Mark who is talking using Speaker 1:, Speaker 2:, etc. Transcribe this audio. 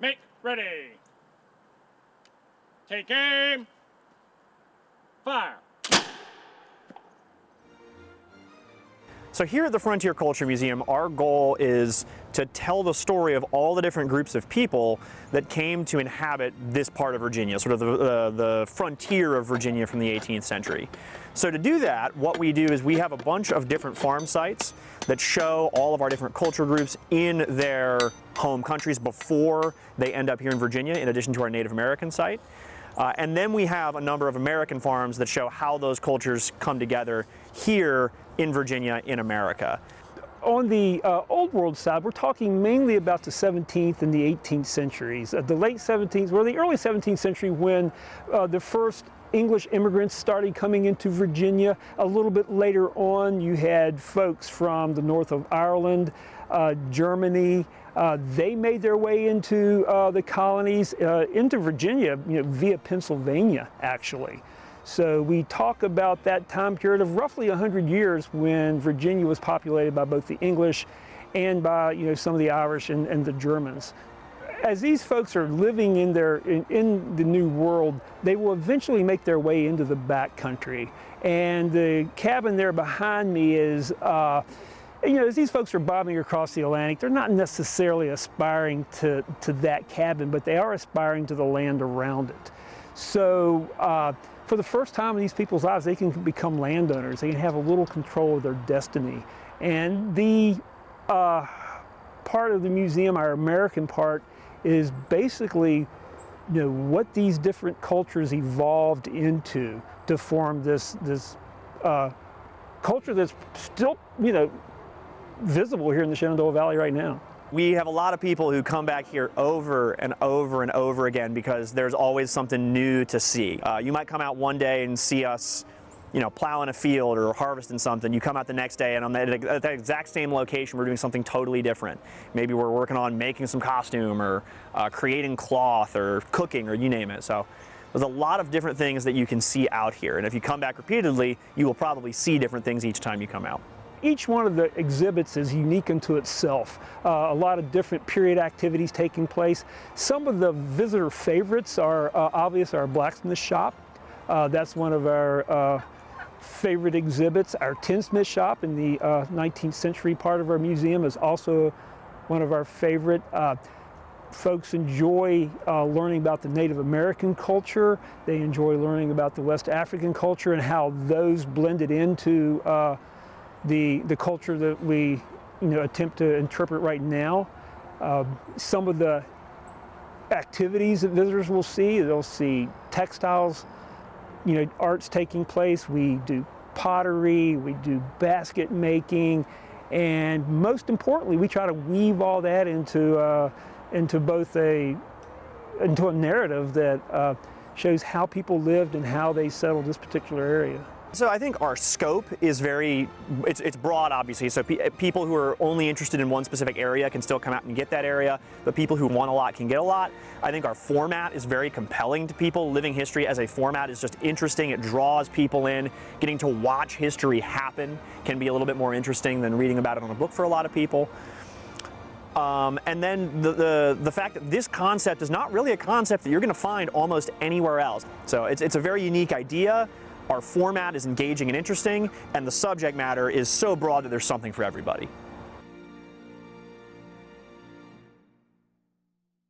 Speaker 1: Make ready. Take aim. Fire.
Speaker 2: So here at the Frontier Culture Museum, our goal is to tell the story of all the different groups of people that came to inhabit this part of Virginia, sort of the, uh, the frontier of Virginia from the 18th century. So to do that, what we do is we have a bunch of different farm sites that show all of our different culture groups in their home countries before they end up here in Virginia, in addition to our Native American site. Uh, and then we have a number of American farms that show how those cultures come together here in Virginia, in America.
Speaker 3: On the uh, Old World side, we're talking mainly about the 17th and the 18th centuries. Uh, the late 17th, or the early 17th century when uh, the first English immigrants started coming into Virginia. A little bit later on, you had folks from the north of Ireland, uh, Germany. Uh, they made their way into uh, the colonies, uh, into Virginia, you know, via Pennsylvania, actually. So we talk about that time period of roughly 100 years when Virginia was populated by both the English and by you know, some of the Irish and, and the Germans as these folks are living in their in, in, the new world, they will eventually make their way into the back country. And the cabin there behind me is, uh, you know, as these folks are bobbing across the Atlantic, they're not necessarily aspiring to, to that cabin, but they are aspiring to the land around it. So uh, for the first time in these people's lives, they can become landowners. They can have a little control of their destiny. And the uh, part of the museum, our American part, is basically you know, what these different cultures evolved into to form this, this uh, culture that's still, you know, visible here in the Shenandoah Valley right now.
Speaker 2: We have a lot of people who come back here over and over and over again because there's always something new to see. Uh, you might come out one day and see us you know, plowing a field or harvesting something, you come out the next day and on that, at that exact same location, we're doing something totally different. Maybe we're working on making some costume or uh, creating cloth or cooking or you name it. So there's a lot of different things that you can see out here. And if you come back repeatedly, you will probably see different things each time you come out
Speaker 3: each one of the exhibits is unique unto itself. Uh, a lot of different period activities taking place. Some of the visitor favorites are uh, obvious our blacksmith shop. Uh, that's one of our uh, favorite exhibits. Our tinsmith shop in the uh, 19th century part of our museum is also one of our favorite. Uh, folks enjoy uh, learning about the Native American culture. They enjoy learning about the West African culture and how those blended into uh, the, the culture that we you know, attempt to interpret right now. Uh, some of the activities that visitors will see, they'll see textiles, you know, arts taking place. We do pottery, we do basket making, and most importantly, we try to weave all that into, uh, into both a, into a narrative that uh, shows how people lived and how they settled this particular area.
Speaker 2: So I think our scope is very, it's, it's broad obviously, so pe people who are only interested in one specific area can still come out and get that area, but people who want a lot can get a lot. I think our format is very compelling to people. Living history as a format is just interesting, it draws people in. Getting to watch history happen can be a little bit more interesting than reading about it on a book for a lot of people. Um, and then the, the, the, fact that this concept is not really a concept that you're going to find almost anywhere else. So it's, it's a very unique idea. Our format is engaging and interesting, and the subject matter is so broad that there's something for everybody.